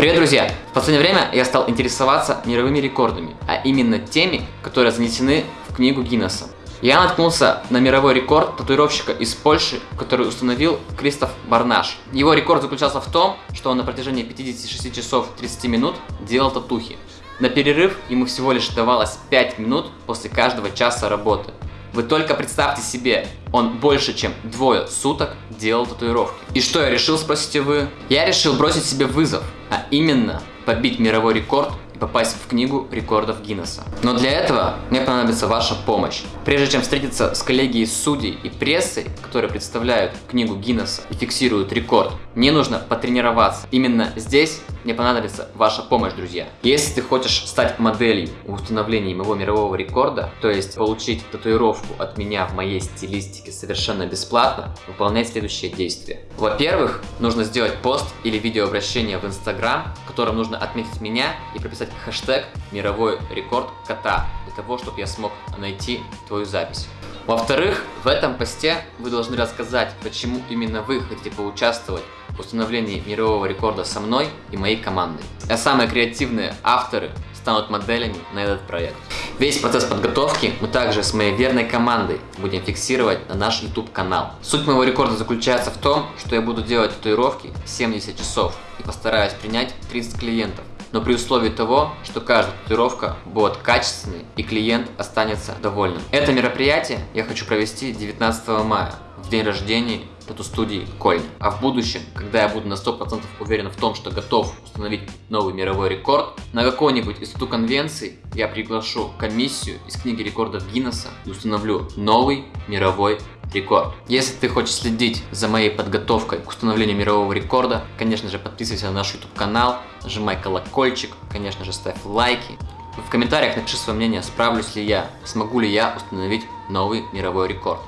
Привет, друзья! В последнее время я стал интересоваться мировыми рекордами, а именно теми, которые занесены в книгу Гиннесса. Я наткнулся на мировой рекорд татуировщика из Польши, который установил Кристоф Барнаш. Его рекорд заключался в том, что он на протяжении 56 часов 30 минут делал татухи. На перерыв ему всего лишь давалось 5 минут после каждого часа работы. Вы только представьте себе, он больше чем двое суток делал татуировки. И что я решил, спросите вы? Я решил бросить себе вызов, а именно побить мировой рекорд попасть в книгу рекордов Гиннесса. Но для этого мне понадобится ваша помощь. Прежде чем встретиться с коллегией судей и прессой, которые представляют книгу Гиннесса и фиксируют рекорд, мне нужно потренироваться. Именно здесь мне понадобится ваша помощь, друзья. Если ты хочешь стать моделью в установлении моего мирового рекорда, то есть получить татуировку от меня в моей стилистике совершенно бесплатно, выполняй следующие действия. Во-первых, нужно сделать пост или видеообращение в Инстаграм, в котором нужно отметить меня и прописать хэштег «Мировой рекорд кота» для того, чтобы я смог найти твою запись. Во-вторых, в этом посте вы должны рассказать, почему именно вы хотите поучаствовать в установлении мирового рекорда со мной и моей командой. А самые креативные авторы станут моделями на этот проект. Весь процесс подготовки мы также с моей верной командой будем фиксировать на наш YouTube канал. Суть моего рекорда заключается в том, что я буду делать татуировки 70 часов и постараюсь принять 30 клиентов но при условии того, что каждая татуировка будет качественной и клиент останется довольным. Это мероприятие я хочу провести 19 мая, день рождения тату-студии Кольн. А в будущем, когда я буду на 100% уверен в том, что готов установить новый мировой рекорд, на какой-нибудь из тату-конвенций я приглашу комиссию из книги рекордов Гиннесса и установлю новый мировой рекорд. Если ты хочешь следить за моей подготовкой к установлению мирового рекорда, конечно же подписывайся на наш YouTube канал, нажимай колокольчик, конечно же ставь лайки. В комментариях напиши свое мнение, справлюсь ли я, смогу ли я установить новый мировой рекорд.